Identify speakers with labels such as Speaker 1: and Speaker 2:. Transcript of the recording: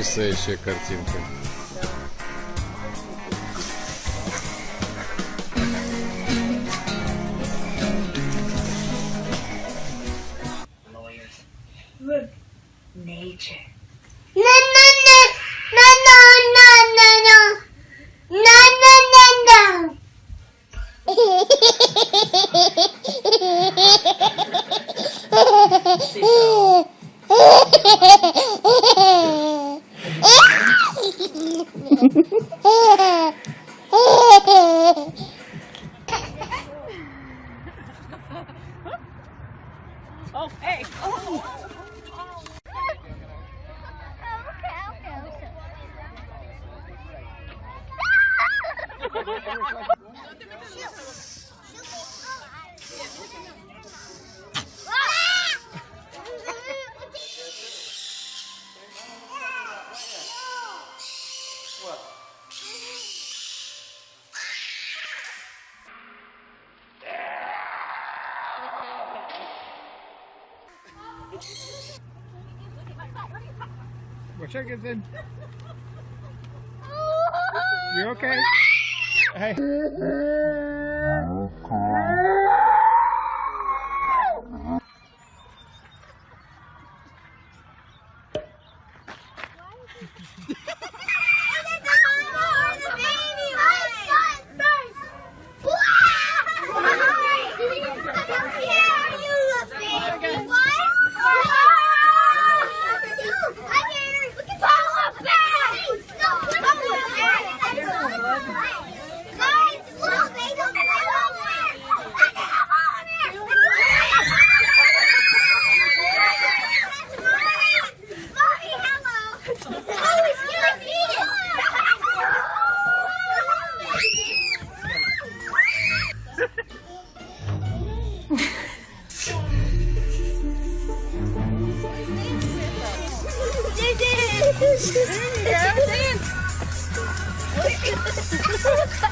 Speaker 1: потрясающая картинка.
Speaker 2: lawyers. Look, nature.
Speaker 3: No, no, no, no, no, no, no, no, no, no, no, no.
Speaker 4: oh, hey.
Speaker 1: Okay, okay. More chickens in. You're okay. Hey.
Speaker 4: Look at this.